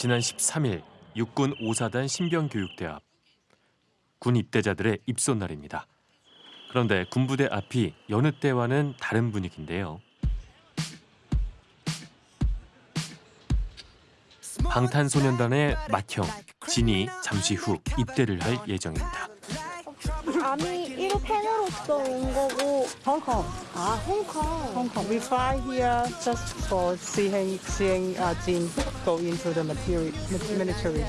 지난 13일 육군 5사단 신병교육대 앞. 군 입대자들의 입소 날입니다. 그런데 군부대 앞이 여느 때와는 다른 분위기인데요. 방탄소년단의 맏형 진이 잠시 후 입대를 할 예정입니다. 아미 1호 팬으로서 온 거고 Hong Kong. 아 홍콩 Hong Kong. We fly here just for seeing seeing uh, Jin go into the military.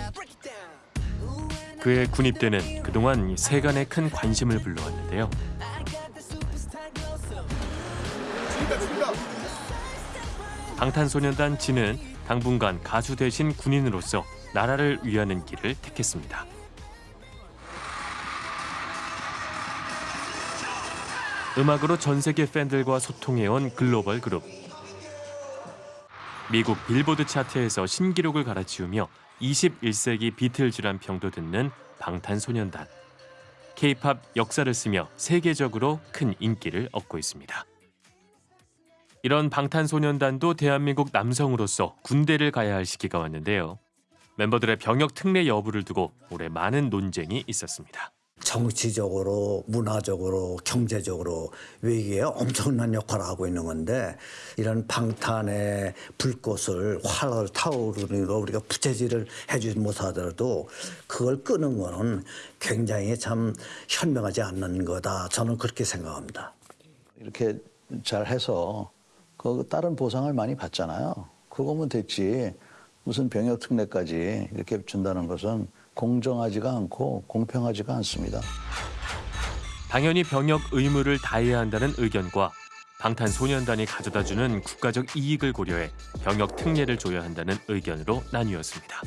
그의 군 입대는 그동안 세간의 큰 관심을 불러왔는데요. 방탄소년단 진은 당분간 가수 대신 군인으로서 나라를 위하는 길을 택했습니다. 음악으로 전 세계 팬들과 소통해온 글로벌 그룹. 미국 빌보드 차트에서 신기록을 갈아치우며 21세기 비틀즈란 평도 듣는 방탄소년단. K-팝 역사를 쓰며 세계적으로 큰 인기를 얻고 있습니다. 이런 방탄소년단도 대한민국 남성으로서 군대를 가야 할 시기가 왔는데요. 멤버들의 병역 특례 여부를 두고 올해 많은 논쟁이 있었습니다. 정치적으로, 문화적으로, 경제적으로 외교에 엄청난 역할을 하고 있는 건데 이런 방탄의 불꽃을 활을 타오르는 거 우리가 부채질을 해주지 못하더라도 그걸 끄는 거는 굉장히 참 현명하지 않는 거다. 저는 그렇게 생각합니다. 이렇게 잘 해서 그 다른 보상을 많이 받잖아요. 그거면 됐지. 무슨 병역 특례까지 이렇게 준다는 것은 공정하지가 않고 공평하지가 않습니다. 당연히 병역 의무를 다해야 한다는 의견과 방탄소년단이 가져다주는 국가적 이익을 고려해 병역 특례를 줘야 한다는 의견으로 나뉘었습니다.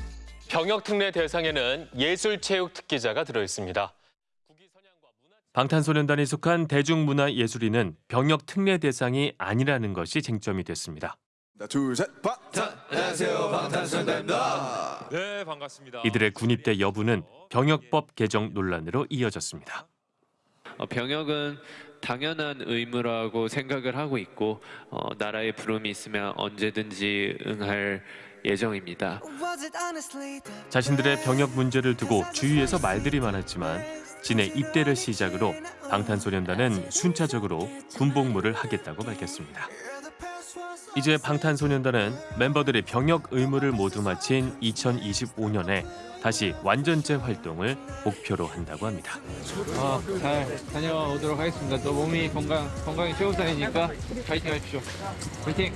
병역 특례 대상에는 예술체육 특기자가 들어 있습니다. 방탄소년단이 속한 대중문화예술인은 병역 특례 대상이 아니라는 것이 쟁점이 됐습니다. 자, 둘, 셋, 박! 네, 반갑습니다. 이들의 군입대 여부는 병역법 개정 논란으로 이어졌습니다. 어, 병역은 당연한 의무라고 생각을 하고 있고 어, 나라의 부름이 있으면 언제든지 응할 예정입니다. 자신들의 병역 문제를 두고 주위에서 말들이 많았지만 진의 입대를 시작으로 방탄소년단은 순차적으로 군복무를 하겠다고 밝혔습니다. 이제 방탄소년단은 멤버들의 병역 의무를 모두 마친 2025년에 다시 완전체 활동을 목표로 한다고 합니다. 어, 잘 다녀오도록 하겠습니다. 또 몸이 건강 건강이 최우선이니까 파이팅 하십시오. 파이팅.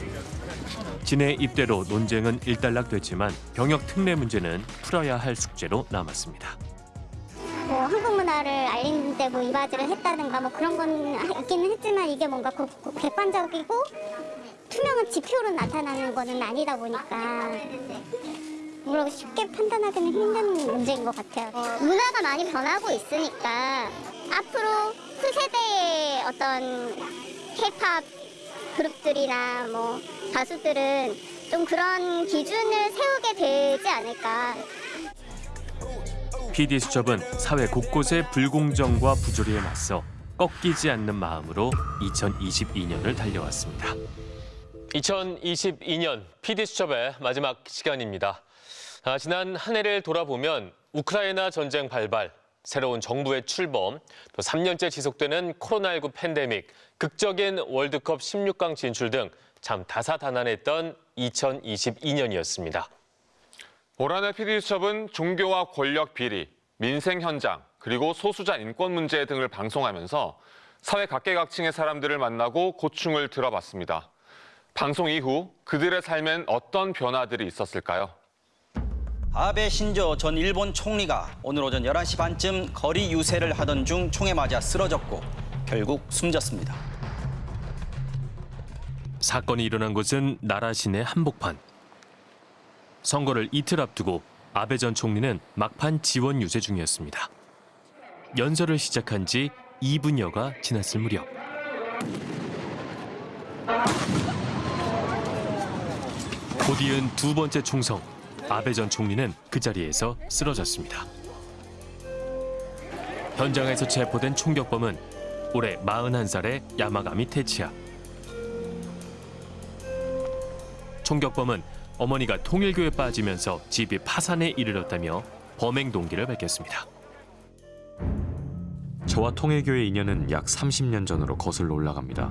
진의 입대로 논쟁은 일단락됐지만 병역 특례 문제는 풀어야 할 숙제로 남았습니다. 뭐 한국 문화를 알리는데 뭐 이바지를 했다든가 뭐 그런 건 있기는 했지만 이게 뭔가 객관적이고 투명한 지표로 나타나는 거는 아니다 보니까 뭐라고 쉽게 판단하기는 힘든 문제인 것 같아요. 문화가 많이 변하고 있으니까 앞으로 후세대의 어떤 힙합 그룹들이나 뭐 가수들은 좀 그런 기준을 세우게 되지 않을까. PD 수첩은 사회 곳곳의 불공정과 부조리에 맞서 꺾이지 않는 마음으로 2022년을 달려왔습니다. 2022년 PD 수첩의 마지막 시간입니다. 아, 지난 한 해를 돌아보면 우크라이나 전쟁 발발, 새로운 정부의 출범, 또 3년째 지속되는 코로나19 팬데믹, 극적인 월드컵 16강 진출 등 참 다사다난했던 2022년이었습니다. 올 한해 PD수첩은 종교와 권력 비리, 민생 현장, 그리고 소수자 인권 문제 등을 방송하면서 사회 각계각층의 사람들을 만나고 고충을 들어봤습니다. 방송 이후 그들의 삶엔 어떤 변화들이 있었을까요? 아베 신조 전 일본 총리가 오늘 오전 11시 반쯤 거리 유세를 하던 중 총에 맞아 쓰러졌고 결국 숨졌습니다. 사건이 일어난 곳은 나라 시내 한복판. 선거를 이틀 앞두고 아베 전 총리는 막판 지원 유세 중이었습니다. 연설을 시작한 지 2분여가 지났을 무렵. 곧 이은 두 번째 총성, 아베 전 총리는 그 자리에서 쓰러졌습니다. 현장에서 체포된 총격범은 올해 41살의 야마가미 테치야. 총격범은 어머니가 통일교에 빠지면서 집이 파산에 이르렀다며 범행 동기를 밝혔습니다. 저와 통일교의 인연은 약 30년 전으로 거슬러 올라갑니다.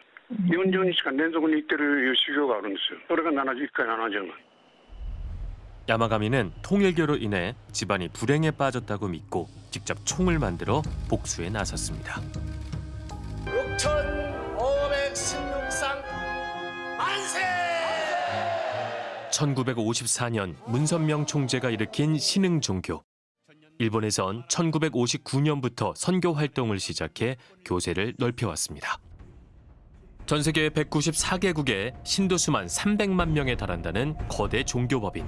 40日間連続に行ってるいう修行があるんですよ、それが71回70万。 야마가미는 통일교로 인해 집안이 불행에 빠졌다고 믿고 직접 총을 만들어 복수에 나섰습니다. 6,516상 만세! 1954년 문선명 총재가 일으킨 신흥 종교. 일본에선 1959년부터 선교 활동을 시작해 교세를 넓혀왔습니다. 전 세계 194개국에 신도 수만 300만 명에 달한다는 거대 종교법인.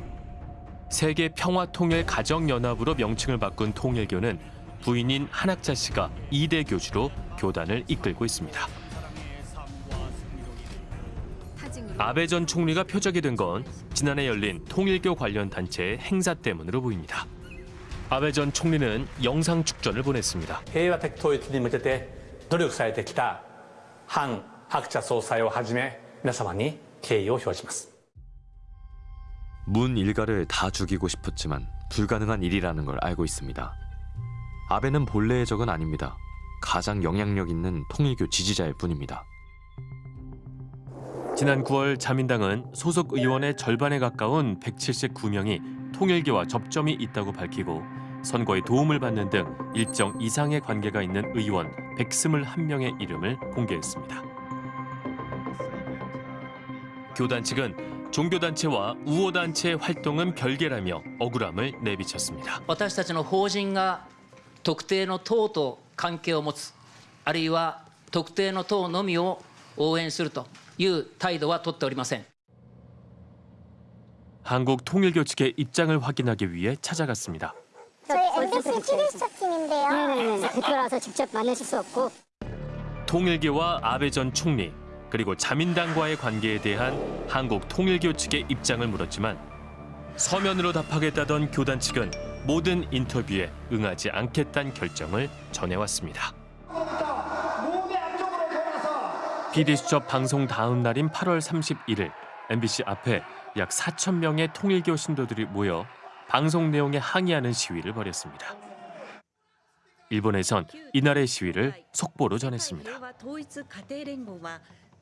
세계 평화통일 가정연합으로 명칭을 바꾼 통일교는 부인인 한학자 씨가 2대 교주로 교단을 이끌고 있습니다. 아베 전 총리가 표적이 된 건 지난해 열린 통일교 관련 단체의 행사 때문으로 보입니다. 아베 전 총리는 영상 축전을 보냈습니다. 平和的統一に向けて努力されてきた反 白茶総裁をはじめ皆様に敬意を表します 문 일가를 다 죽이고 싶었지만 불가능한 일이라는 걸 알고 있습니다. 아베는 본래의 적은 아닙니다. 가장 영향력 있는 통일교 지지자일 뿐입니다. 지난 9월 자민당은 소속 의원의 절반에 가까운 179명이 통일교와 접점이 있다고 밝히고 선거에 도움을 받는 등 일정 이상의 관계가 있는 의원 121명의 이름을 공개했습니다. 교단 측은 종교단체와 우호단체의 활동은 별개라며 억울함을 내비쳤습니다. 私たちの法人が特定の党と関係を持つあるいは特定の党のみを応援するという態度は取っておりません 한국 통일교 측의 입장을 확인하기 위해 찾아갔습니다. 저희 MBC TV수첩 팀인데요. 네네네. 대표라서 직접 만나실 수 없고 통일교와 아베 전 총리 그리고 자민당과의 관계에 대한 한국 통일교 측의 입장을 물었지만 서면으로 답하겠다던 교단 측은 모든 인터뷰에 응하지 않겠다는 결정을 전해왔습니다. PD수첩 방송 다음 날인 8월 31일 MBC 앞에 약 4천 명의 통일교 신도들이 모여 방송 내용에 항의하는 시위를 벌였습니다. 일본에선 이날의 시위를 속보로 전했습니다.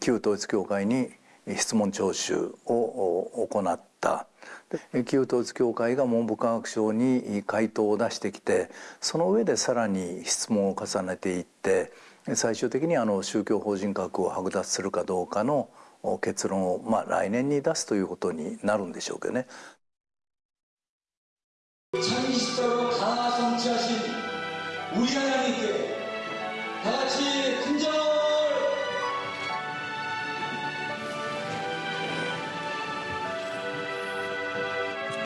旧統一教会に質問聴取をお行った。で旧統一教会が文部科学省に回答を出してきてその上でさらに質問を重ねていって最終的にあの宗教法人格を剥奪するかどうかのお結論を、まあ、来年に出すということになるんでしょうけどね。 창의식적으로 강화 성취하신 우리 하나님께 다 같이 큰절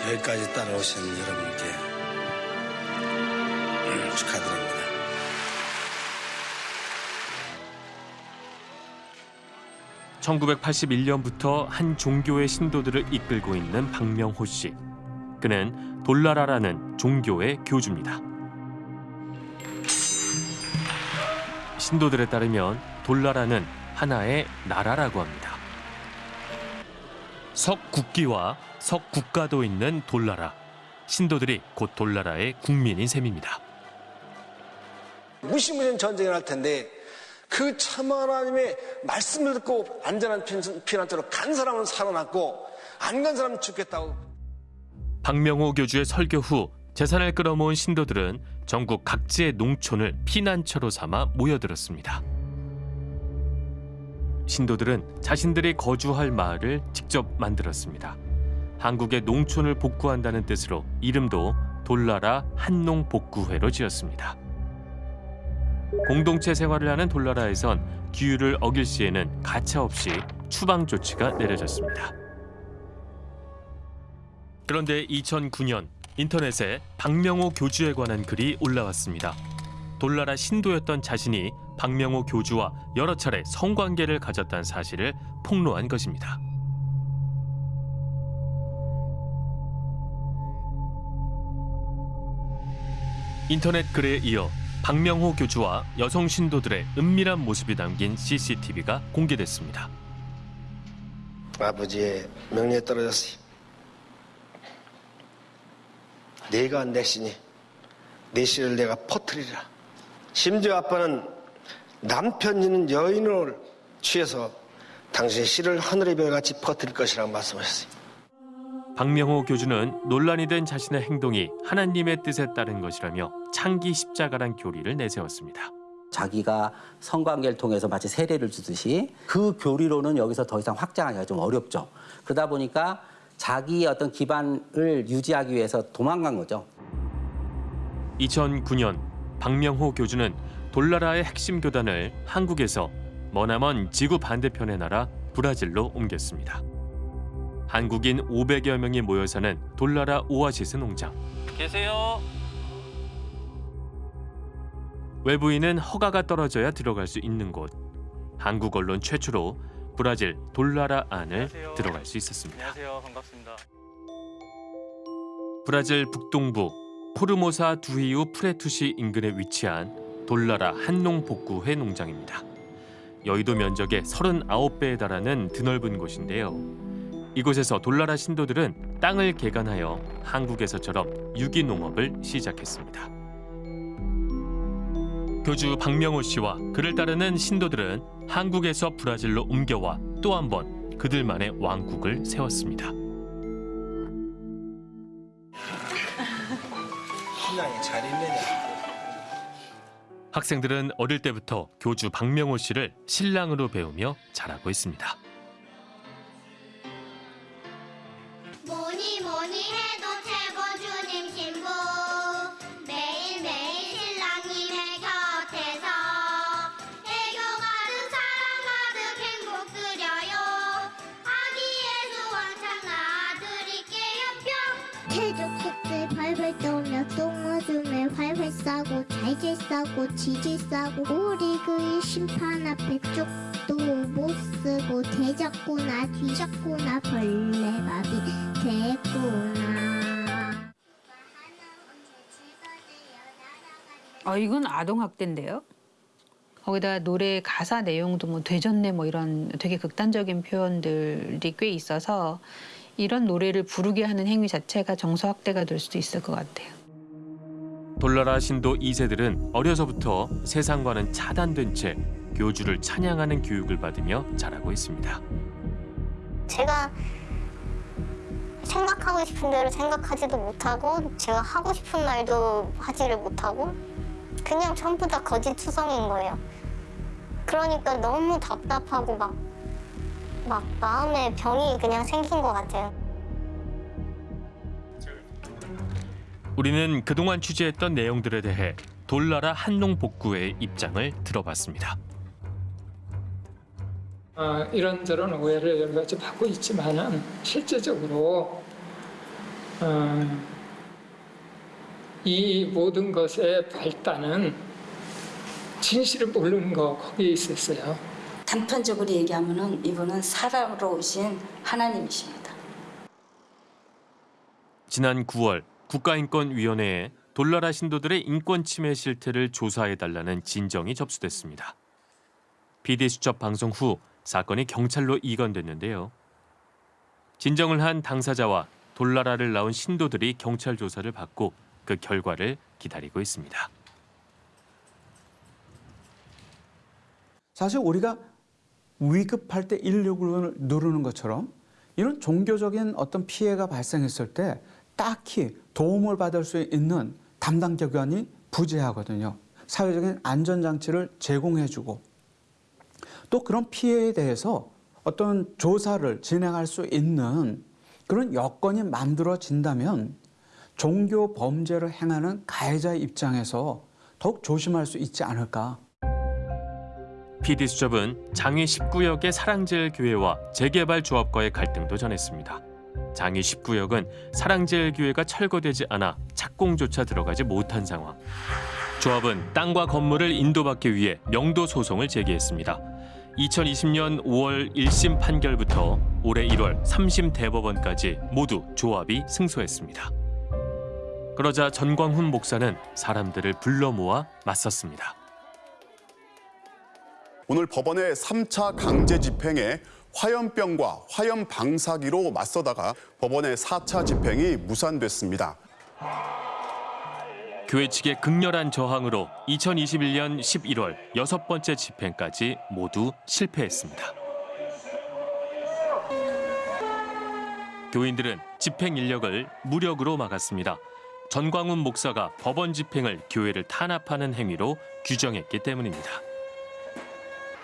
여기까지 따라오신 여러분께 음, 축하드립니다. (1981년부터) 한 종교의 신도들을 이끌고 있는 박명호 씨. 그는 돌라라라는 종교의 교주입니다. 신도들에 따르면 돌라라는 하나의 나라라고 합니다. 석국기와 석국가도 있는 돌나라. 신도들이 곧 돌나라의 국민인 셈입니다. 무시무시한 전쟁이 날 텐데 그 참 하나님의 말씀을 듣고 안전한 피난처로 간 사람은 살아났고 안 간 사람은 죽겠다고 박명호 교주의 설교 후 재산을 끌어모은 신도들은 전국 각지의 농촌을 피난처로 삼아 모여들었습니다. 신도들은 자신들이 거주할 마을을 직접 만들었습니다. 한국의 농촌을 복구한다는 뜻으로 이름도 돌나라 한농복구회로 지었습니다. 공동체 생활을 하는 돌나라에선 규율을 어길 시에는 가차없이 추방 조치가 내려졌습니다. 그런데 2009년 인터넷에 박명호 교주에 관한 글이 올라왔습니다. 돌나라 신도였던 자신이 박명호 교주와 여러 차례 성관계를 가졌다는 사실을 폭로한 것입니다. 인터넷 글에 이어 박명호 교주와 여성 신도들의 은밀한 모습이 담긴 CCTV가 공개됐습니다. 아버지의 명령에 떨어졌으니 내가 내 신이 내 씨를 내가 퍼뜨리라. 심지어 아빠는 남편 있는 여인을 취해서 당신의 씨를 하늘의 별같이 퍼뜨릴 것이라고 말씀하셨어요. 박명호 교주는 논란이 된 자신의 행동이 하나님의 뜻에 따른 것이라며 창기 십자가란 교리를 내세웠습니다. 자기가 성관계를 통해서 마치 세례를 주듯이 그 교리로는 여기서 더 이상 확장하기가 좀 어렵죠. 그러다 보니까 자기의 어떤 기반을 유지하기 위해서 도망간 거죠. 2009년 박명호 교주는 돌나라의 핵심 교단을 한국에서 머나먼 지구 반대편의 나라 브라질로 옮겼습니다. 한국인 500여 명이 모여 사는 돌나라 오아시스 농장. 계세요. 외부인은 허가가 떨어져야 들어갈 수 있는 곳. 한국 언론 최초로 브라질 돌나라 안을 들어갈 수 있었습니다. 안녕하세요. 반갑습니다. 브라질 북동부 포르모사 두히우 프레투시 인근에 위치한 돌나라 한농복구회 농장입니다. 여의도 면적의 39배에 달하는 드넓은 곳인데요. 이곳에서 돌나라 신도들은 땅을 개간하여 한국에서처럼 유기농업을 시작했습니다. 교주 박명호 씨와 그를 따르는 신도들은 한국에서 브라질로 옮겨와 또 한 번 그들만의 왕국을 세웠습니다. 신랑이 잘 있느냐? 학생들은 어릴 때부터 교주 박명호 씨를 신랑으로 배우며 자라고 있습니다. 뭐니 뭐니 싸고 잘질 싸고 지질 싸고 우리 그의 심판 앞에 쪽도 못 쓰고 대잡구나 뒤잡구나 벌레밥이 됐구나 어, 이건 아동학대인데요. 거기다 노래 가사 내용도 뭐 되졌네 뭐 이런 되게 극단적인 표현들이 꽤 있어서 이런 노래를 부르게 하는 행위 자체가 정서학대가 될 수도 있을 것 같아요. 돌나라 신도 2세들은 어려서부터 세상과는 차단된 채 교주를 찬양하는 교육을 받으며 자라고 있습니다. 제가 생각하고 싶은 대로 생각하지도 못하고 제가 하고 싶은 말도 하지를 못하고 그냥 전부 다 거짓 투성인 거예요. 그러니까 너무 답답하고 막, 막 마음에 병이 그냥 생긴 것 같아요. 우리는 그동안 취재했던 내용들에 대해 돌나라 한농 복구회의 입장을 들어봤습니다. 어, 이런저런 오해를 여러 가지 받고 있지만은 실제적으로 어, 이 모든 것의 발단은 진실을 모르는 거 거기에 있었어요. 단편적으로 얘기하면은 이분은 사랑으로 오신 하나님이십니다. 지난 9월 국가인권위원회에 돌나라 신도들의 인권 침해 실태를 조사해달라는 진정이 접수됐습니다. 비대수첩 방송 후 사건이 경찰로 이관됐는데요. 진정을 한 당사자와 돌나라를 나온 신도들이 경찰 조사를 받고 그 결과를 기다리고 있습니다. 사실 우리가 위급할 때 119를 누르는 것처럼 이런 종교적인 어떤 피해가 발생했을 때 딱히 도움을 받을 수 있는 담당 기관이 부재하거든요. 사회적인 안전장치를 제공해주고 또 그런 피해에 대해서 어떤 조사를 진행할 수 있는 그런 여건이 만들어진다면 종교 범죄를 행하는 가해자의 입장에서 더욱 조심할 수 있지 않을까. PD수첩은 장위 19역의 사랑제일교회와 재개발 조합과의 갈등도 전했습니다. 장위 19역은 사랑제일교회가 철거되지 않아 착공조차 들어가지 못한 상황. 조합은 땅과 건물을 인도받기 위해 명도 소송을 제기했습니다. 2020년 5월 1심 판결부터 올해 1월 3심 대법원까지 모두 조합이 승소했습니다. 그러자 전광훈 목사는 사람들을 불러 모아 맞섰습니다. 오늘 법원의 3차 강제 집행에 화염병과 화염 방사기로 맞서다가 법원의 4차 집행이 무산됐습니다. 교회 측의 극렬한 저항으로 2021년 11월 여섯 번째 집행까지 모두 실패했습니다. 교인들은 집행 인력을 무력으로 막았습니다. 전광훈 목사가 법원 집행을 교회를 탄압하는 행위로 규정했기 때문입니다.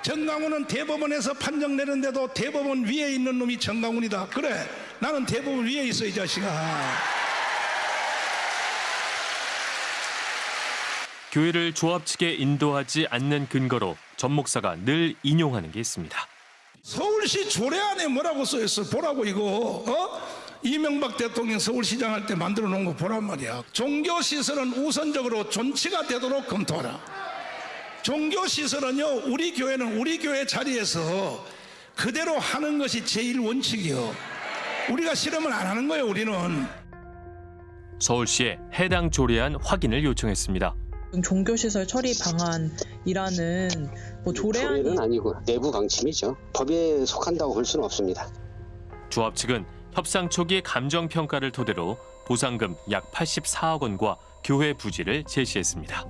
정강훈은 대법원에서 판정 내는데도 대법원 위에 있는 놈이 정강훈이다. 그래, 나는 대법원 위에 있어 이 자식아. 교회를 조합 측에 인도하지 않는 근거로 전 목사가 늘 인용하는 게 있습니다. 서울시 조례 안에 뭐라고 써 있어? 보라고 이거. 어? 이명박 대통령 서울시장 할 때 만들어 놓은 거 보란 말이야. 종교 시설은 우선적으로 존치가 되도록 검토하라. 종교 시설은요, 우리 교회는 우리 교회 자리에서 그대로 하는 것이 제일 원칙이요. 우리가 실험을 안 하는 거예요, 우리는. 서울시에 해당 조례안 확인을 요청했습니다. 종교시설 처리 방안이라는 뭐 조례안이 조례는 아니고 내부 방침이죠. 법에 속한다고 볼 수는 없습니다. 조합 측은 협상 초기 감정 평가를 토대로 보상금 약 84억 원과 교회 부지를 제시했습니다.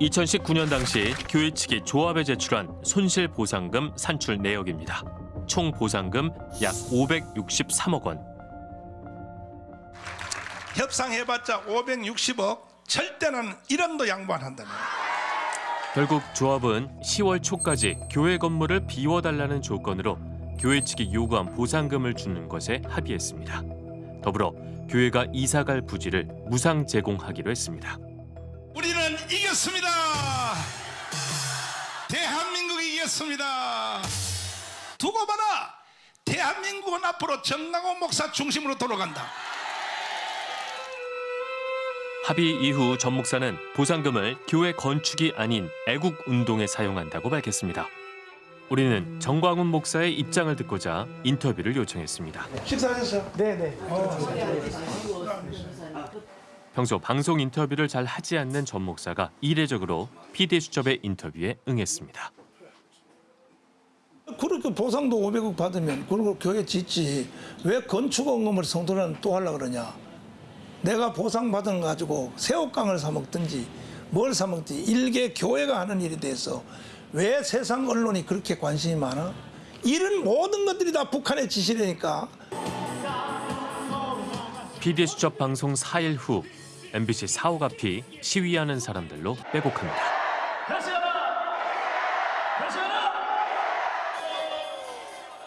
2019년 당시 교회 측이 조합에 제출한 손실 보상금 산출 내역입니다. 총 보상금 약 563억 원. 협상해봤자 560억, 절대는 1원도 양보 안 한다는 결국 조합은 10월 초까지 교회 건물을 비워달라는 조건으로 교회 측이 요구한 보상금을 주는 것에 합의했습니다. 더불어 교회가 이사갈 부지를 무상 제공하기로 했습니다. 우리는 이겼습니다. 대한민국이 이겼습니다. 두고 봐라. 대한민국은 앞으로 정강원 목사 중심으로 돌아간다. 합의 이후 전 목사는 보상금을 교회 건축이 아닌 애국 운동에 사용한다고 밝혔습니다. 우리는 정광훈 목사의 입장을 듣고자 인터뷰를 요청했습니다. 식사하셨어요? 네네. 평소 방송 인터뷰를 잘 하지 않는 전 목사가 이례적으로 PD 수첩의 인터뷰에 응했습니다. 그렇게 보상도 500억 받으면 그리고 교회 짓지 왜 건축원금을 성도는 또 하려 그러냐 내가 보상받은 거 가지고 새우깡을 사 먹든지 뭘 사 먹든지 일개 교회가 하는 일에 대해서 왜 세상 언론이 그렇게 관심이 많아? 이런 모든 것들이 다 북한의 지시라니까 PD 수첩 방송 4일 후 MBC 사옥 앞이 시위하는 사람들로 빼곡합니다.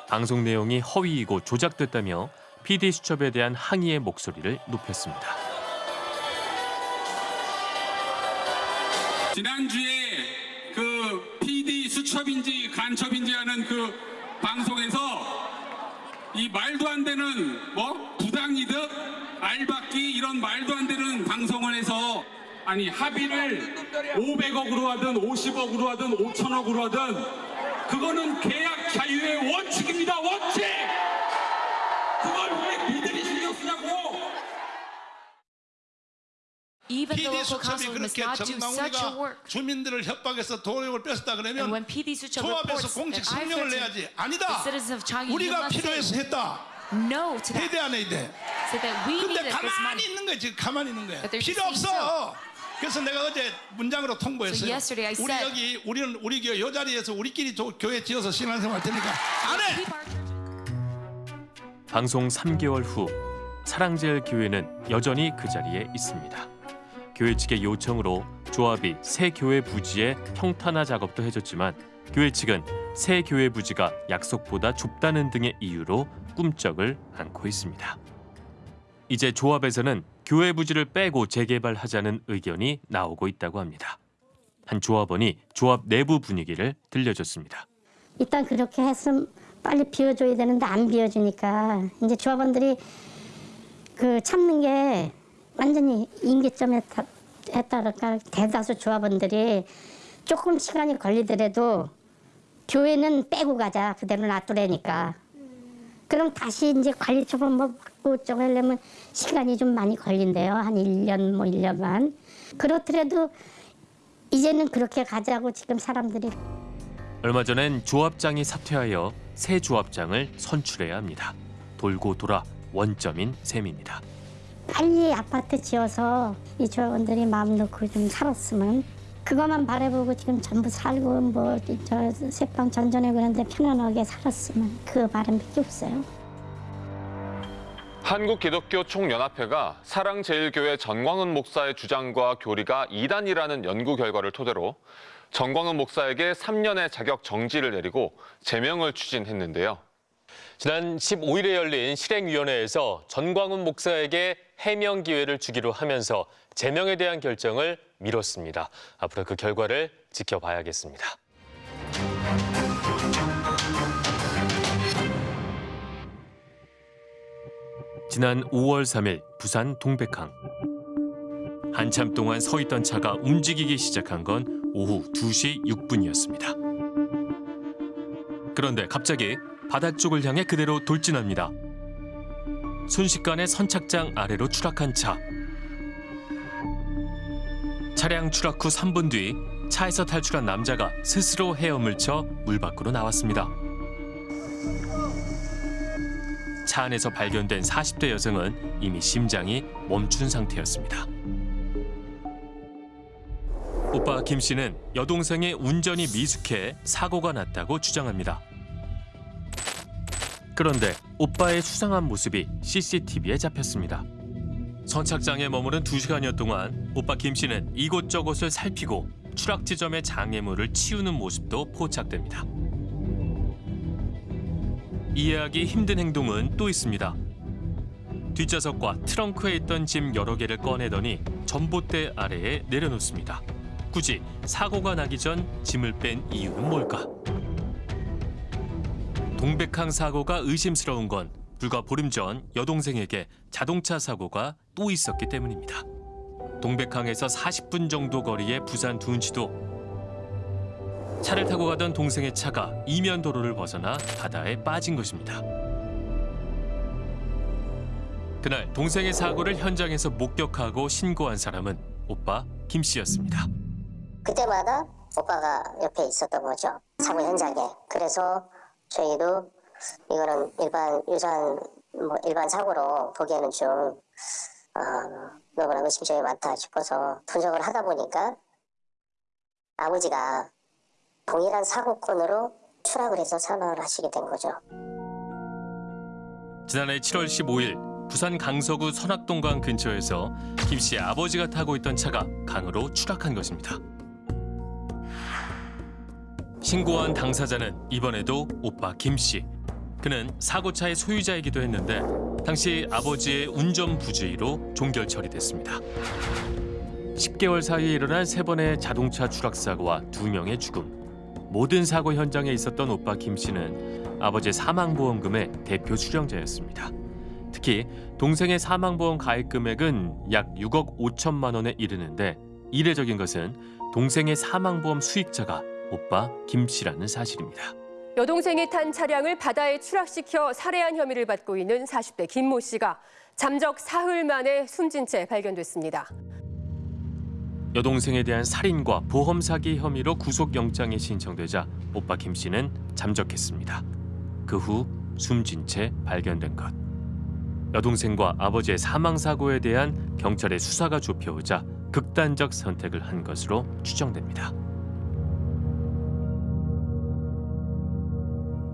방송 내용이 허위이고 조작됐다며 PD 수첩에 대한 항의의 목소리를 높였습니다. 지난주에 그 PD 수첩인지 간첩인지 하는 그 방송에서 이 말도 안 되는 뭐 부당이득, 알박기 이런 말도 안 되는 방송을 해서 아니 합의를 500억으로 하든 50억으로 하든 5천억으로 하든 그거는 계약 자유의 원칙입니다 원칙! 그걸 왜 니들이 신경 쓰냐고! Even the PD 수첩이 그렇게 work. 주민들을 협박해서 도력을 뺐었다 그러면 조합에서 공식 성명을 내야지. 아니다. 우리가 필요해서 했다. no to 해야. 돼안 해야 that we 근데 needed this 가만히 money. 있는 거야 지금 가만히 있는 거야 But they're 필요 just saying 없어 그래서 내가 어제 문장으로 통보했어요 So yesterday I 우리 said- 여기 우리는 우리 교회 요 자리에서 우리끼리 조- 교회 지어서 신앙생활 할 테니까 안해 방송 3개월 후 사랑제일 교회는 여전히 그 자리에 있습니다. 교회 측의 요청으로 조합이 새 교회 부지의 평탄화 작업도 해줬지만 교회 측은 새 교회 부지가 약속보다 좁다는 등의 이유로 꿈쩍을 않고 있습니다. 이제 조합에서는 교회 부지를 빼고 재개발하자는 의견이 나오고 있다고 합니다. 한 조합원이 조합 내부 분위기를 들려줬습니다. 일단 그렇게 했으면 빨리 비워줘야 되는데 안 비워주니까 이제 조합원들이 그 참는 게 완전히 다- 했다랄까 대다수 조합원들이 조금 시간이 걸리더라도 교회는 빼고 가자 그대로 놔두라니까 그럼 다시 이제 관리 처분 뭐 받고 어쩌고 하려면 시간이 좀 많이 걸린대요 한 1년 뭐 1년 반 그렇더라도 이제는 그렇게 가자고 지금 사람들이 얼마 전엔 조합장이 사퇴하여 새 조합장을 선출해야 합니다. 돌고 돌아 원점인 셈입니다. 빨리 아파트 지어서 이 조합원들이 마음 놓고 좀 살았으면 그것만 바라보고 지금 전부 살고 뭐저 새빵 전전에 그런데 편안하게 살았으면 그 바람밖에 없어요. 한국기독교 총연합회가 사랑제일교회 전광훈 목사의 주장과 교리가 이단이라는 연구 결과를 토대로 전광훈 목사에게 3년의 자격 정지를 내리고 제명을 추진했는데요. 지난 15일에 열린 실행위원회에서 전광훈 목사에게 해명 기회를 주기로 하면서 제명에 대한 결정을 미뤘습니다. 앞으로 그 결과를 지켜봐야겠습니다. 지난 5월 3일 부산 동백항. 한참 동안 서 있던 차가 움직이기 시작한 건 오후 2시 6분이었습니다. 그런데 갑자기 바다 쪽을 향해 그대로 돌진합니다. 순식간에 선착장 아래로 추락한 차. 차량 추락 후 3분 뒤 차에서 탈출한 남자가 스스로 헤엄을 쳐 물 밖으로 나왔습니다. 차 안에서 발견된 40대 여성은 이미 심장이 멈춘 상태였습니다. 오빠 김 씨는 여동생의 운전이 미숙해 사고가 났다고 주장합니다. 그런데 오빠의 수상한 모습이 CCTV에 잡혔습니다. 선착장에 머무른 두 시간여 동안 오빠 김 씨는 이곳저곳을 살피고 추락 지점의 장애물을 치우는 모습도 포착됩니다. 이해하기 힘든 행동은 또 있습니다. 뒷좌석과 트렁크에 있던 짐 여러 개를 꺼내더니 전봇대 아래에 내려놓습니다. 굳이 사고가 나기 전 짐을 뺀 이유는 뭘까? 동백항 사고가 의심스러운 건 불과 보름 전 여동생에게 자동차 사고가 또 있었기 때문입니다. 동백항에서 40분 정도 거리의 부산 둔치도 차를 타고 가던 동생의 차가 이면 도로를 벗어나 바다에 빠진 것입니다. 그날 동생의 사고를 현장에서 목격하고 신고한 사람은 오빠 김 씨였습니다. 그때마다 오빠가 옆에 있었던 거죠. 사고 현장에. 그래서 저희도 이거는 일반 유전 뭐 일반 사고로 보기에는 좀 어, 너무나 의심점이 많다 싶어서 분석을 하다 보니까 아버지가 동일한 사고건으로 추락을 해서 사망을 하시게 된 거죠. 지난해 7월 15일 부산 강서구 선악동강 근처에서 김 씨의 아버지가 타고 있던 차가 강으로 추락한 것입니다. 신고한 당사자는 이번에도 오빠 김 씨. 그는 사고차의 소유자이기도 했는데 당시 아버지의 운전 부주의로 종결 처리됐습니다. 10개월 사이에 일어난 세 번의 자동차 추락 사고와 두 명의 죽음. 모든 사고 현장에 있었던 오빠 김 씨는 아버지의 사망보험금의 대표 수령자였습니다. 특히 동생의 사망보험 가입 금액은 약 6억 5천만 원에 이르는데 이례적인 것은 동생의 사망보험 수익자가 오빠 김 씨라는 사실입니다. 여동생이 탄 차량을 바다에 추락시켜 살해한 혐의를 받고 있는 40대 김 모 씨가 잠적 사흘 만에 숨진 채 발견됐습니다. 여동생에 대한 살인과 보험 사기 혐의로 구속영장이 신청되자 오빠 김 씨는 잠적했습니다. 그 후 숨진 채 발견된 것. 여동생과 아버지의 사망 사고에 대한 경찰의 수사가 좁혀오자 극단적 선택을 한 것으로 추정됩니다.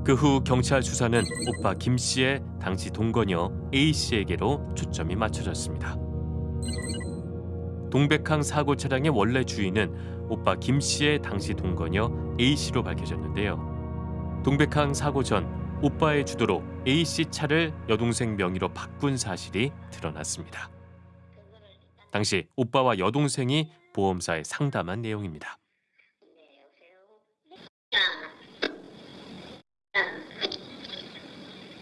그 후 경찰 수사는 오빠 김 씨의 당시 동거녀 A 씨에게로 초점이 맞춰졌습니다. 동백항 사고 차량의 원래 주인은 오빠 김 씨의 당시 동거녀 A 씨로 밝혀졌는데요. 동백항 사고 전 오빠의 주도로 A 씨 차를 여동생 명의로 바꾼 사실이 드러났습니다. 당시 오빠와 여동생이 보험사에 상담한 내용입니다.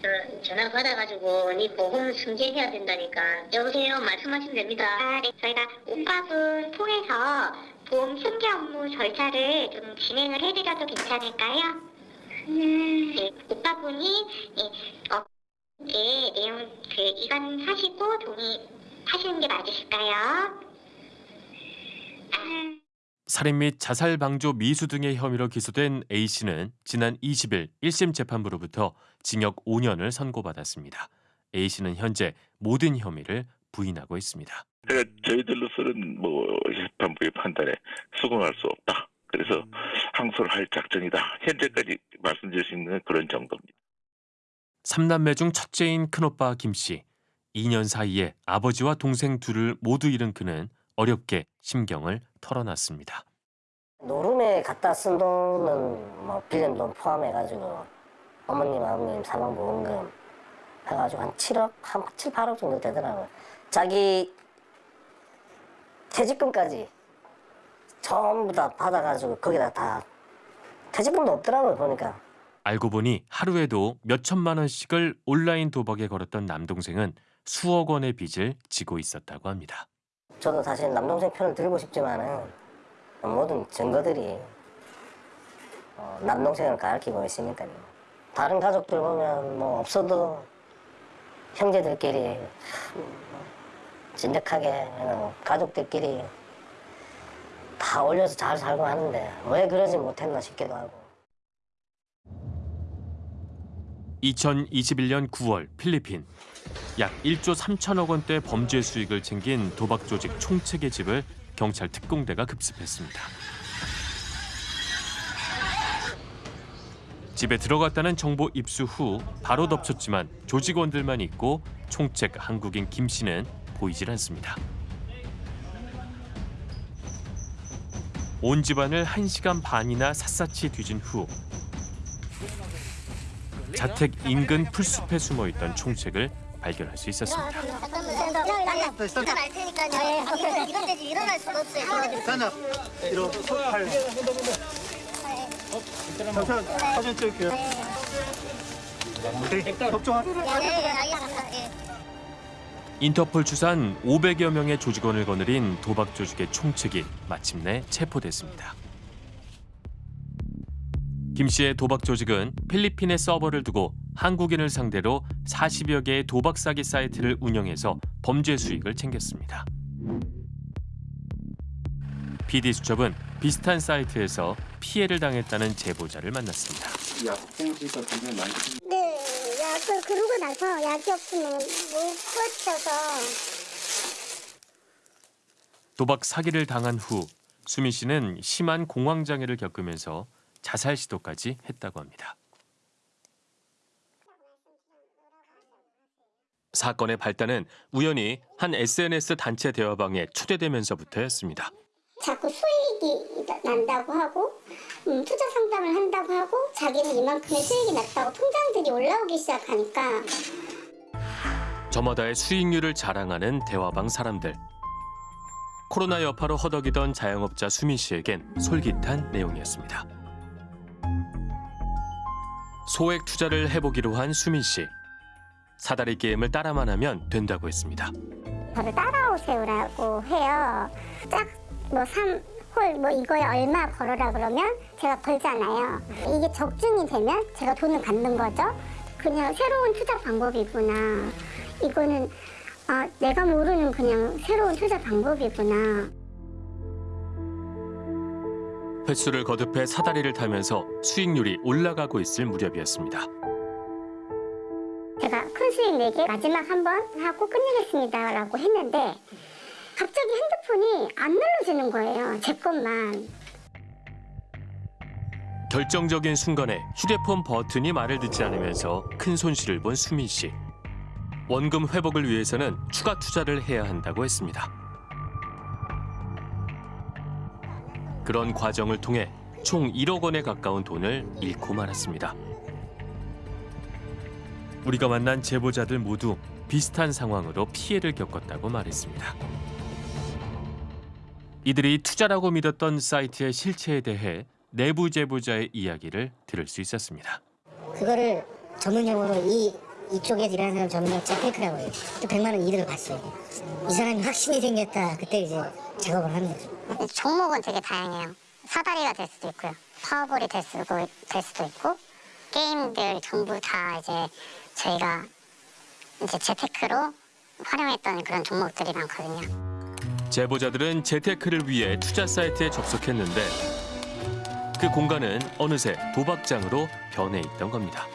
그 전화 받아가지고 네 보험 승계해야 된다니까 여보세요 말씀하시면 됩니다 아, 네. 저희가 오빠분 통해서 보험 승계 업무 절차를 좀 진행을 해드려도 괜찮을까요? 음, 네, 오빠분이 예, 어, 예, 내용 그 이관하시고 동의하시는 게 맞으실까요? 아, 살인 및 자살 방조 미수 등의 혐의로 기소된 A 씨는 지난 20일 1심 재판부로부터 징역 5년을 선고받았습니다. A 씨는 현재 모든 혐의를 부인하고 있습니다. 그러니까 저희들로서는 뭐 재판부의 판단에 수긍할 수 없다. 그래서 항소를 할 작정이다. 현재까지 말씀드릴 수 있는 그런 정도입니다. 삼남매 중 첫째인 큰오빠 김 씨. 2년 사이에 아버지와 동생 둘을 모두 잃은 그는 어렵게 심경을 털어놨습니다. 노름에 갖다 쓴 돈은 뭐 빌린 돈 포함해가지고 어머님 아버님 사망보험금 해가지고 한 7억 한 7, 8억 정도 되더라고요. 자기 퇴직금까지 전부 다 받아가지고 거기다 다 퇴직금도 없더라고요 보니까. 알고 보니 하루에도 몇 천만 원씩을 온라인 도박에 걸었던 남동생은 수억 원의 빚을 지고 있었다고 합니다. 저도 사실 남동생 편을 들고 싶지만은 모든 증거들이 어, 남동생을 가리키고 있으니까요. 다른 가족들 보면 뭐 없어도 형제들끼리 진득하게 어, 가족들끼리 다 올려서 잘 살고 하는데 왜 그러지 못했나 싶기도 하고. 2021년 9월 필리핀 약 1조 3천억 원대 범죄 수익을 챙긴 도박 조직 총책의 집을 경찰 특공대가 급습했습니다. 집에 들어갔다는 정보 입수 후 바로 덮쳤지만 조직원들만 있고 총책 한국인 김 씨는 보이질 않습니다. 온 집안을 1시간 반이나 샅샅이 뒤진 후 자택 인근 풀숲에 숨어 있던 총책을 발견할 수 있었습니다. 사진 찍을게요. 인터폴 추산 500여 명의 조직원을 거느린 도박 조직의 총책이 마침내 체포됐습니다. 김 씨의 도박 조직은 필리핀에 서버를 두고 한국인을 상대로 40여 개의 도박 사기 사이트를 운영해서 범죄 수익을 챙겼습니다. PD 수첩은 비슷한 사이트에서 피해를 당했다는 제보자를 만났습니다. 약봉지가 굉장히 많이 네, 약을 그러고 나서 약이 없으면 못 버텨서 도박 사기를 당한 후 수민 씨는 심한 공황 장애를 겪으면서 자살 시도까지 했다고 합니다. 사건의 발단은 우연히 한 SNS 단체 대화방에 초대되면서부터였습니다. 자꾸 수익이 난다고 하고 음, 투자 상담을 한다고 하고 자기는 이만큼의 수익이 났다고 통장들이 올라오기 시작하니까 저마다의 수익률을 자랑하는 대화방 사람들. 코로나 여파로 허덕이던 자영업자 수민 씨에겐 솔깃한 내용이었습니다. 소액 투자를 해보기로 한 수민 씨. 사다리 게임을 따라만 하면 된다고 했습니다. 저를 따라오세요라고 해요. 짝뭐 3 홀 뭐 이거에 얼마 걸어라 그러면 제가 걸잖아요. 이게 적중이 되면 제가 돈을 받는 거죠. 그냥 새로운 투자 방법이구나. 이거는 아, 내가 모르는 그냥 새로운 투자 방법이구나. 횟수를 거듭해 사다리를 타면서 수익률이 올라가고 있을 무렵이었습니다. 제가 큰 수익 내게 마지막 한 번 하고 끝내겠습니다 라고 했는데 갑자기 핸드폰이 안 눌러지는 거예요 제 것만 결정적인 순간에 휴대폰 버튼이 말을 듣지 않으면서 큰 손실을 본 수민 씨. 원금 회복을 위해서는 추가 투자를 해야 한다고 했습니다. 그런 과정을 통해 총 1억 원에 가까운 돈을 잃고 말았습니다. 우리가 만난 제보자들 모두 비슷한 상황으로 피해를 겪었다고 말했습니다. 이들이 투자라고 믿었던 사이트의 실체에 대해 내부 제보자의 이야기를 들을 수 있었습니다. 그거를 전문용어로 이 이쪽에 일하는 사람 전문용 재테크라고 해요. 또 100만 원 이득을 봤어요. 이 사람이 확신이 생겼다. 그때 이제 작업을 하는 거죠. 종목은 되게 다양해요. 사다리가 될 수도 있고요. 파워볼이 될 수도, 될 수도 있고 게임들 전부 다 이제 저희가 이제 재테크로 활용했던 그런 종목들이 많거든요. 제보자들은 재테크를 위해 투자 사이트에 접속했는데 그 공간은 어느새 도박장으로 변해 있던 겁니다.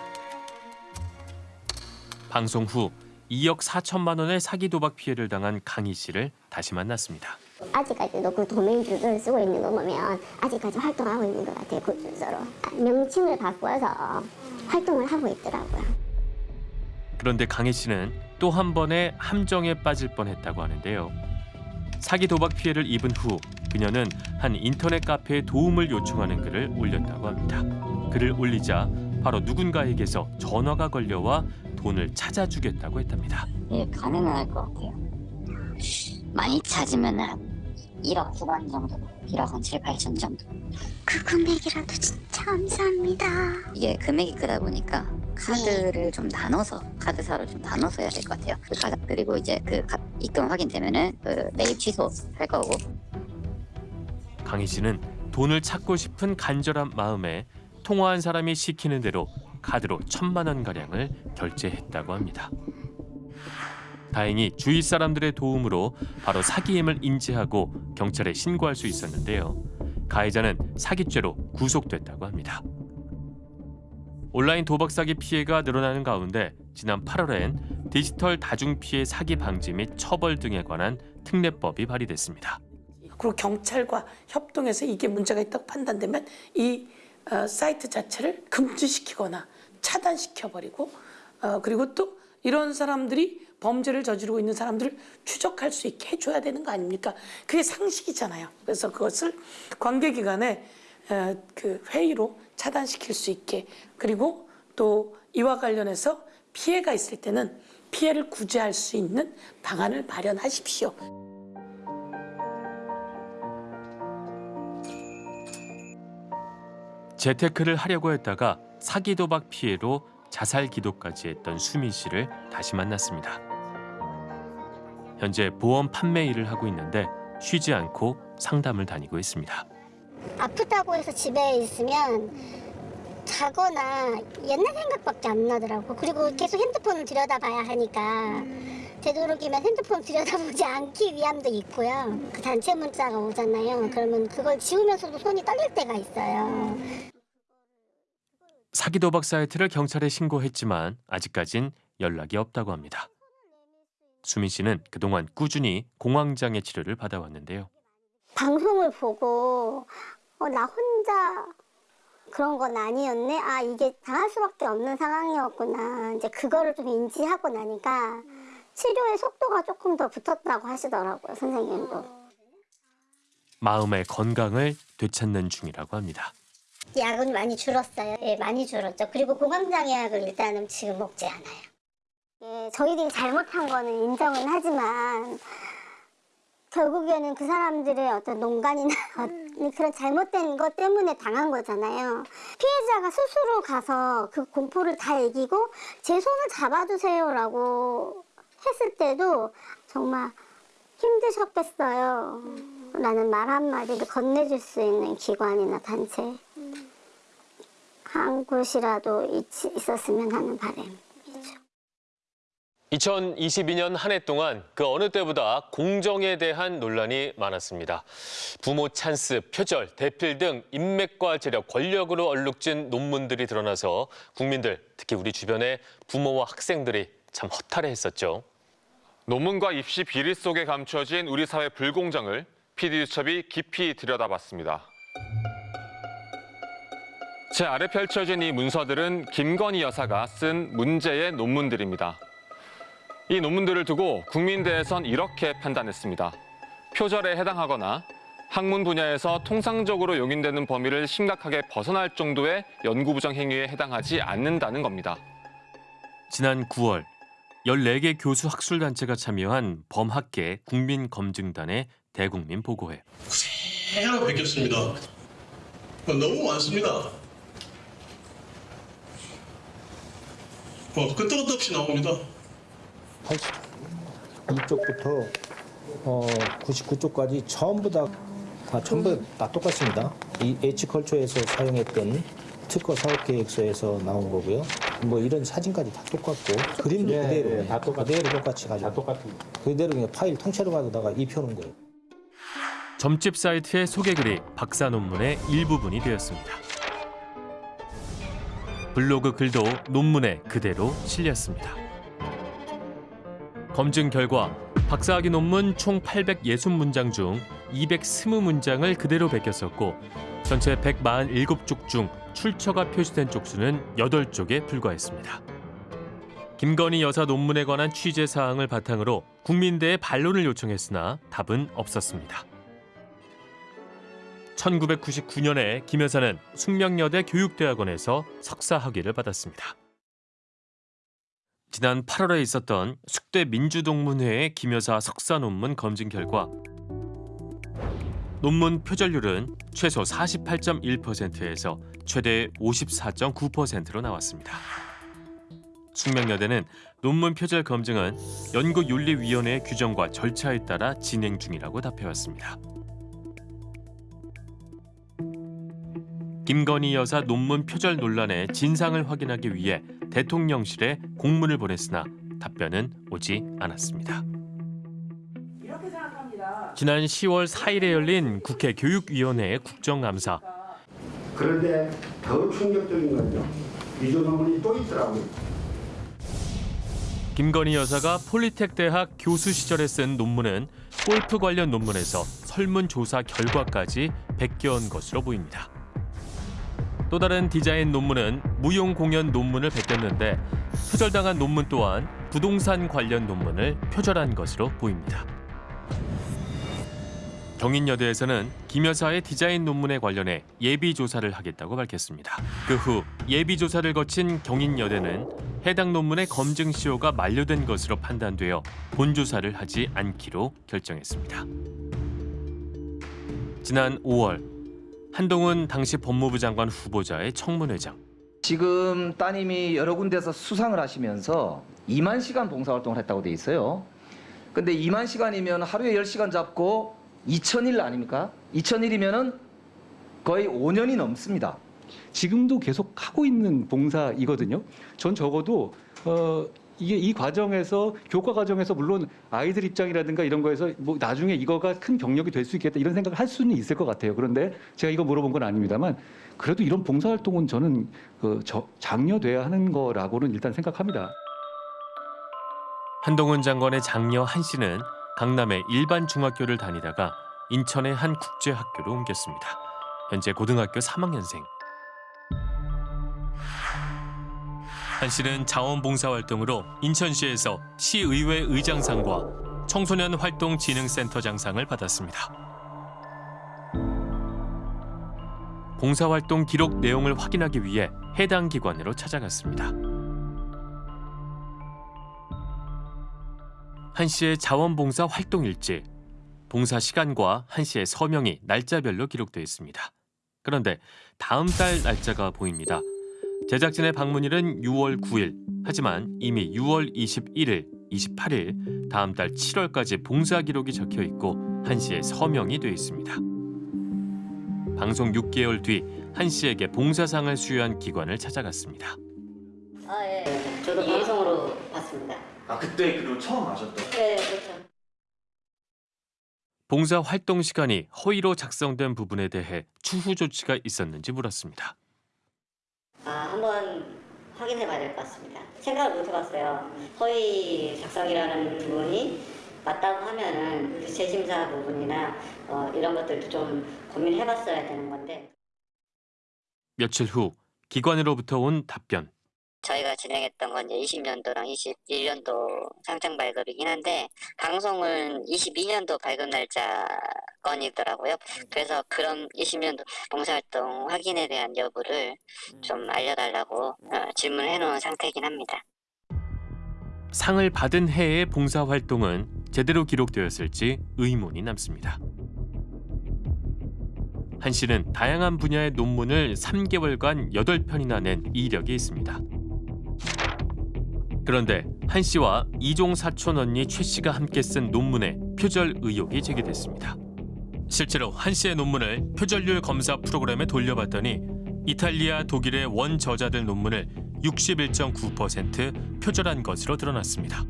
방송 후 2억 4천만 원의 사기 도박 피해를 당한 강희 씨를 다시 만났습니다. 아직까지도 그 도메인 주소를 쓰고 있는 거 보면 아직까지 활동하고 있는 것 같아요. 그 주소로. 명칭을 바꿔서 활동을 하고 있더라고요. 그런데 강희 씨는 또 한 번의 함정에 빠질 뻔했다고 하는데요. 사기 도박 피해를 입은 후 그녀는 한 인터넷 카페에 도움을 요청하는 글을 올렸다고 합니다. 글을 올리자 바로 누군가에게서 전화가 걸려와 돈을 찾아주겠다고 했답니다. 예, 가능할 것 같아요. 많이 찾으면 한 1억 후반 정도, 1억 한 7, 8천 정도. 그 금액이라도 진짜 감사합니다. 이게 금액이 크다 보니까 카드를 좀 나눠서 카드사를 좀 나눠서 해야 될 것 같아요. 그 그리고 이제 그 가- 입금 확인되면은 그 매입 취소할 거고 강희 씨는 돈을 찾고 싶은 간절한 마음에 통화한 사람이 시키는 대로 카드로 천만 원 가량을 결제했다고 합니다. 다행히 주위 사람들의 도움으로 바로 사기임을 인지하고 경찰에 신고할 수 있었는데요. 가해자는 사기죄로 구속됐다고 합니다. 온라인 도박 사기 피해가 늘어나는 가운데 지난 8월엔 디지털 다중 피해 사기 방지 및 처벌 등에 관한 특례법이 발의됐습니다. 그리고 경찰과 협동해서 이게 문제가 있다고 판단되면 이 어, 사이트 자체를 금지시키거나 차단시켜버리고 어, 그리고 또 이런 사람들이 범죄를 저지르고 있는 사람들을 추적할 수 있게 해줘야 되는 거 아닙니까? 그게 상식이잖아요. 그래서 그것을 관계기관에 어, 그 회의로 차단시킬 수 있게 그리고 또 이와 관련해서 피해가 있을 때는 피해를 구제할 수 있는 방안을 마련하십시오. 재테크를 하려고 했다가 사기 도박 피해로 자살 기도까지 했던 수민 씨를 다시 만났습니다. 현재 보험 판매 일을 하고 있는데 쉬지 않고 상담을 다니고 있습니다. 아프다고 해서 집에 있으면 자거나 옛날 생각밖에 안 나더라고. 그리고 계속 핸드폰을 들여다봐야 하니까 되도록이면 핸드폰 들여다보지 않기 위함도 있고요. 그 단체 문자가 오잖아요. 그러면 그걸 지우면서도 손이 떨릴 때가 있어요. 사기 도박 사이트를 경찰에 신고했지만 아직까진 연락이 없다고 합니다. 수민 씨는 그동안 꾸준히 공황장애 치료를 받아왔는데요. 방송을 보고 어, 나 혼자 그런 건 아니었네. 아 이게 당할 수밖에 없는 상황이었구나. 이제 그거를 좀 인지하고 나니까 치료의 속도가 조금 더 붙었다고 하시더라고요 선생님도. 마음의 건강을 되찾는 중이라고 합니다. 약은 많이 줄었어요. 예, 많이 줄었죠. 그리고 공황장애 약을 일단은 지금 먹지 않아요. 예, 저희들이 잘못한 거는 인정은 하지만 결국에는 그 사람들의 어떤 농간이나 그런 잘못된 것 때문에 당한 거잖아요. 피해자가 스스로 가서 그 공포를 다 이기고 제 손을 잡아주세요라고 했을 때도 정말 힘드셨겠어요. 라는 말 한마디를 건네줄 수 있는 기관이나 단체 한 곳이라도 있, 있었으면 하는 바람. 2022년 한 해 동안 그 어느 때보다 공정에 대한 논란이 많았습니다. 부모 찬스, 표절, 대필 등 인맥과 재력, 권력으로 얼룩진 논문들이 드러나서 국민들, 특히 우리 주변의 부모와 학생들이 참 허탈해했었죠. 논문과 입시 비리 속에 감춰진 우리 사회 불공정을 PD수첩이 깊이 들여다봤습니다. 제 아래 펼쳐진 이 문서들은 김건희 여사가 쓴 문제의 논문들입니다. 이 논문들을 두고 국민대에선 이렇게 판단했습니다. 표절에 해당하거나 학문 분야에서 통상적으로 용인되는 범위를 심각하게 벗어날 정도의 연구부정 행위에 해당하지 않는다는 겁니다. 지난 9월 14개 교수 학술단체가 참여한 범학계 국민검증단의 대국민 보고회. 새로 베꼈습니다. 너무 많습니다. 뭐 끝도 끝도 없이 나옵니다. 82쪽부터 어, 99쪽까지 전부 다, 다 전부 다 똑같습니다. 이 H컬처에서 사용했던 특허 사업 계획서에서 나온 거고요. 뭐 이런 사진까지 다 똑같고 그림도 예, 그대로 예, 다 똑같- 그대로 똑같이 가지고 다 똑같은 그대로 그냥 파일 통째로 가져다가 입혀놓은 거예요. 점집 사이트의 소개글이 박사 논문의 일부분이 되었습니다. 블로그 글도 논문에 그대로 실렸습니다. 검증 결과 박사학위 논문 총 860문장 중 220문장을 그대로 베꼈었고 전체 147쪽 중 출처가 표시된 쪽수는 8쪽에 불과했습니다. 김건희 여사 논문에 관한 취재 사항을 바탕으로 국민대에 반론을 요청했으나 답은 없었습니다. 1999년에 김 여사는 숙명여대 교육대학원에서 석사 학위를 받았습니다. 지난 8월에 있었던 숙대 민주동문회의 김 여사 석사 논문 검증 결과 논문 표절률은 최소 48.1%에서 최대 54.9%로 나왔습니다. 숙명여대는 논문 표절 검증은 연구윤리위원회의 규정과 절차에 따라 진행 중이라고 답해왔습니다. 김건희 여사 논문 표절 논란의 진상을 확인하기 위해 대통령실에 공문을 보냈으나 답변은 오지 않았습니다. 지난 10월 4일에 열린 국회 교육위원회 국정감사. 그런데 더 충격적인 건요. 위조 논문이 또 있더라고요. 김건희 여사가 폴리텍 대학 교수 시절에 쓴 논문은 골프 관련 논문에서 설문조사 결과까지 베껴온 것으로 보입니다. 또 다른 디자인 논문은 무용 공연 논문을 베꼈는데 표절당한 논문 또한 부동산 관련 논문을 표절한 것으로 보입니다. 경인여대에서는 김 여사의 디자인 논문에 관련해 예비 조사를 하겠다고 밝혔습니다. 그 후 예비 조사를 거친 경인여대는 해당 논문의 검증 시효가 만료된 것으로 판단되어 본 조사를 하지 않기로 결정했습니다. 지난 5월 한동훈 당시 법무부 장관 후보자의 청문회장. 지금 따님이 여러 군데서 수상을 하시면서 2만 시간 봉사활동을 했다고 돼 있어요. 근데 2만 시간이면 하루에 10시간 잡고 2천일 아닙니까? 2천일이면은 거의 5년이 넘습니다. 지금도 계속 하고 있는 봉사이거든요. 전 적어도 어 이게 이 과정에서 교과 과정에서 물론 아이들 입장이라든가 이런 거에서 뭐 나중에 이거가 큰 경력이 될 수 있겠다 이런 생각을 할 수는 있을 것 같아요. 그런데 제가 이거 물어본 건 아닙니다만 그래도 이런 봉사 활동은 저는 그 저, 장려돼야 하는 거라고는 일단 생각합니다. 한동훈 장관의 장녀 한 씨는 강남의 일반 중학교를 다니다가 인천의 한 국제학교로 옮겼습니다. 현재 고등학교 3학년생. 한 씨는 자원봉사활동으로 인천시에서 시의회 의장상과 청소년 활동 진흥센터 장상을 받았습니다. 봉사활동 기록 내용을 확인하기 위해 해당 기관으로 찾아갔습니다. 한 씨의 자원봉사 활동 일지, 봉사 시간과 한 씨의 서명이 날짜별로 기록되어 있습니다. 그런데 다음 달 날짜가 보입니다. 제작진의 방문일은 6월 9일. 하지만 이미 6월 21일, 28일, 다음 달 7월까지 봉사 기록이 적혀 있고 한 씨의 서명이 되어 있습니다. 방송 6개월 뒤 한 씨에게 봉사상을 수여한 기관을 찾아갔습니다. 아, 예. 저도 방송으로 봤습니다. 아 그때 그리고 처음 아셨던? 네, 그렇죠. 봉사 활동 시간이 허위로 작성된 부분에 대해 추후 조치가 있었는지 물었습니다. 아, 한번 확인해 봐야 될 것 같습니다. 생각을 못 해봤어요. 허위 작성이라는 부분이 맞다고 하면은 그 재심사 부분이나 어, 이런 것들도 좀 고민해 봤어야 되는 건데. 며칠 후 기관으로부터 온 답변. 저희가 진행했던 건 이제 20년도랑 21년도 상장 발급이긴 한데 방송은 22년도 발급 날짜 건이더라고요. 그래서 그런 20년도 봉사활동 확인에 대한 여부를 좀 알려달라고 어, 질문을 해놓은 상태이긴 합니다. 상을 받은 해의 봉사활동은 제대로 기록되었을지 의문이 남습니다. 한 씨는 다양한 분야의 논문을 3개월간 8편이나 낸 이력이 있습니다. 그런데 한 씨와 이종 사촌 언니 최 씨가 함께 쓴 논문에 표절 의혹이 제기됐습니다. 실제로 한 씨의 논문을 표절률 검사 프로그램에 돌려봤더니 이탈리아, 독일의 원 저자들 논문을 61.9% 표절한 것으로 드러났습니다.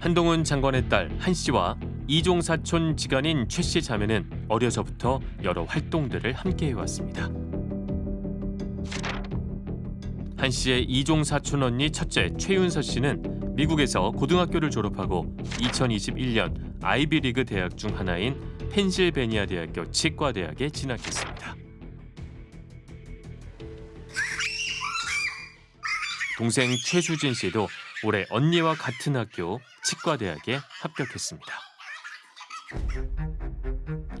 한동훈 장관의 딸 한 씨와 이종 사촌 지간인 최 씨 자매는 어려서부터 여러 활동들을 함께 해왔습니다. 한 씨의 이종 사촌 언니 첫째 최윤서 씨는 미국에서 고등학교를 졸업하고 2021년 아이비리그 대학 중 하나인 펜실베니아 대학교 치과대학에 진학했습니다. 동생 최수진 씨도 올해 언니와 같은 학교 치과대학에 합격했습니다.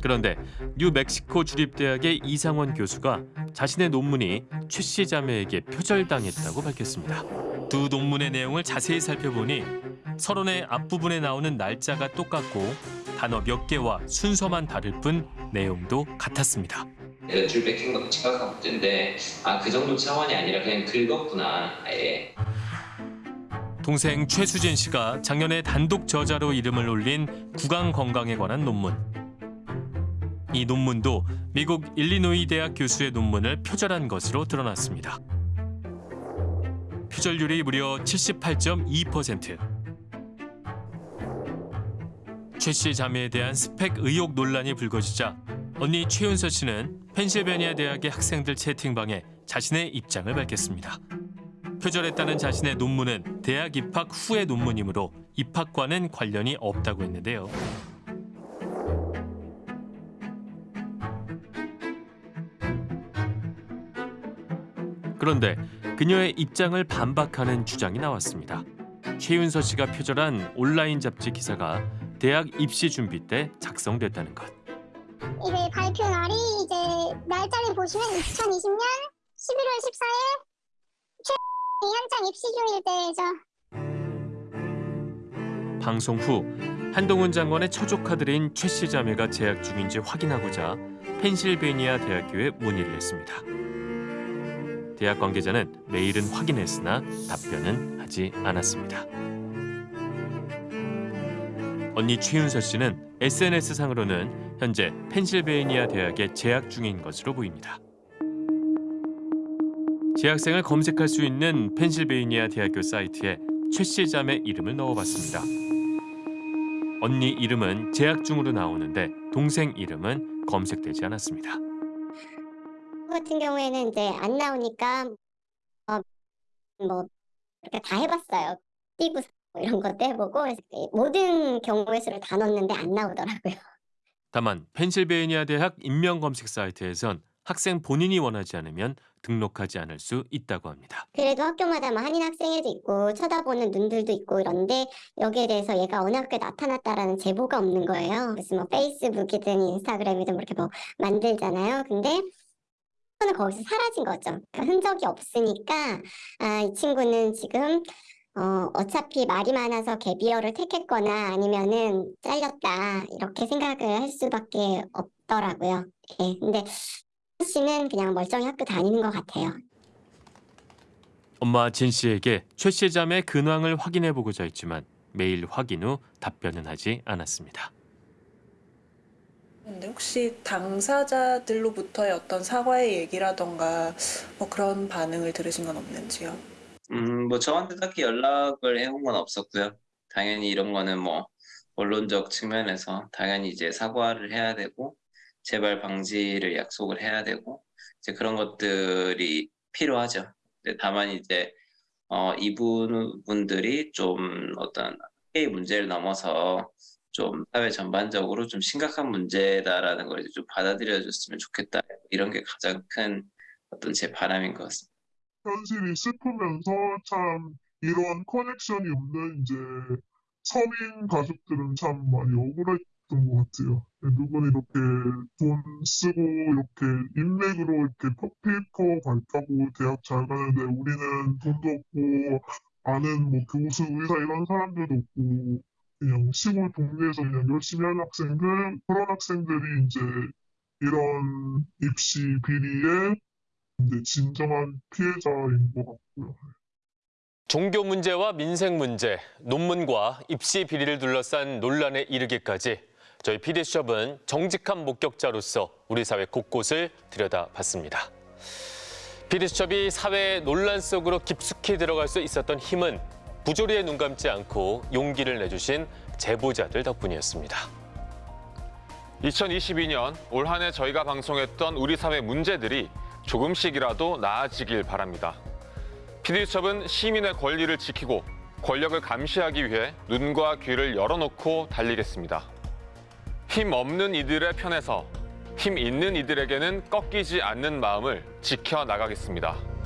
그런데 뉴멕시코 주립대학의 이상원 교수가 자신의 논문이 최 씨 자매에게 표절당했다고 밝혔습니다. 두 논문의 내용을 자세히 살펴보니 서론의 앞부분에 나오는 날짜가 똑같고 단어 몇 개와 순서만 다를 뿐 내용도 같았습니다. 내가 줄 뺏긴 것도 심각한 문제인데 아 그 정도 차원이 아니라 그냥 긁었구나 아예 동생 최수진 씨가 작년에 단독 저자로 이름을 올린 구강 건강에 관한 논문. 이 논문도 미국 일리노이 대학 교수의 논문을 표절한 것으로 드러났습니다. 표절률이 무려 78.2%. 최씨 자매에 대한 스펙 의혹 논란이 불거지자 언니 최윤서 씨는 펜실베니아 대학의 학생들 채팅방에 자신의 입장을 밝혔습니다. 표절했다는 자신의 논문은 대학 입학 후의 논문이므로 입학과는 관련이 없다고 했는데요. 그런데 그녀의 입장을 반박하는 주장이 나왔습니다. 최윤서 씨가 표절한 온라인 잡지 기사가 대학 입시 준비 때 작성됐다는 것. 이게 발표 날이 이제 날짜를 보시면 2020년 11월 14일 최 한창 입시 중일 때죠. 방송 후 한동훈 장관의 처조카들인 최 씨 자매가 재학 중인지 확인하고자 펜실베니아 대학교에 문의를 했습니다. 대학 관계자는 메일은 확인했으나 답변은 하지 않았습니다. 언니 최윤서 씨는 SNS 상으로는 현재 펜실베이니아 대학에 재학 중인 것으로 보입니다. 재학생을 검색할 수 있는 펜실베이니아 대학교 사이트에 최 씨 자매 이름을 넣어봤습니다. 언니 이름은 재학 중으로 나오는데 동생 이름은 검색되지 않았습니다. 같은 경우에는 이제 안 나오니까 어, 뭐 이렇게 다 해봤어요. 띠부 뭐 이런 것도 해보고 모든 경우의 수를 다 넣었는데 안 나오더라고요. 다만 펜실베이니아 대학 인명 검색 사이트에선 학생 본인이 원하지 않으면 등록하지 않을 수 있다고 합니다. 그래도 학교마다 뭐 한인 학생회도 있고 쳐다보는 눈들도 있고 이런데 여기에 대해서 얘가 어느 학교에 나타났다라는 제보가 없는 거예요. 그래서 뭐 페이스북이든 인스타그램이든 뭐 이렇게 뭐 만들잖아요. 근데 는 거기서 사라진 거죠. 그러니까 흔적이 없으니까 아, 이 친구는 지금 어, 어차피 말이 많아서 갭이어를 택했거나 아니면은 잘렸다 이렇게 생각을 할 수밖에 없더라고요. 예, 근데 씨는 그냥 멀쩡히 학교 다니는 것 같아요. 엄마 진 씨에게 최 씨 자매 근황을 확인해 보고자 했지만 메일 확인 후 답변은 하지 않았습니다. 근데 혹시 당사자들로부터의 어떤 사과의 얘기라던가 뭐 그런 반응을 들으신 건 없는지요? 음 뭐 저한테 딱히 연락을 해온 건 없었고요 당연히 이런 거는 뭐 언론적 측면에서 당연히 이제 사과를 해야 되고 재발 방지를 약속을 해야 되고 이제 그런 것들이 필요하죠. 다만 이제 어 이분 분들이 좀 어떤 학계의 문제를 넘어서 좀 사회 전반적으로 좀 심각한 문제다라는 걸 이제 좀 받아들여 줬으면 좋겠다. 이런 게 가장 큰 어떤 제 바람인 것 같습니다. 현실이 슬프면서 참 이런 커넥션이 없는 이제 서민 가족들은 참 많이 억울했던 것 같아요. 누군 이렇게 돈 쓰고 이렇게 인맥으로 이렇게 페이퍼 갈다고 대학 잘 가는데 우리는 돈도 없고 아는 뭐 교수, 의사 이런 사람들도 없고 시골 동네에서 그냥 열심히 하는 학생들, 그런 학생들이 이제 이런 입시 비리의 이제 진정한 피해자인 것 같고요. 종교 문제와 민생 문제, 논문과 입시 비리를 둘러싼 논란에 이르기까지 저희 PD수첩은 정직한 목격자로서 우리 사회 곳곳을 들여다봤습니다. PD수첩이 사회의 논란 속으로 깊숙이 들어갈 수 있었던 힘은 부조리에 눈 감지 않고 용기를 내주신 제보자들 덕분이었습니다. 2022년 올 한 해 저희가 방송했던 우리 사회 문제들이 조금씩이라도 나아지길 바랍니다. PD수첩은 시민의 권리를 지키고 권력을 감시하기 위해 눈과 귀를 열어놓고 달리겠습니다. 힘 없는 이들의 편에서 힘 있는 이들에게는 꺾이지 않는 마음을 지켜나가겠습니다.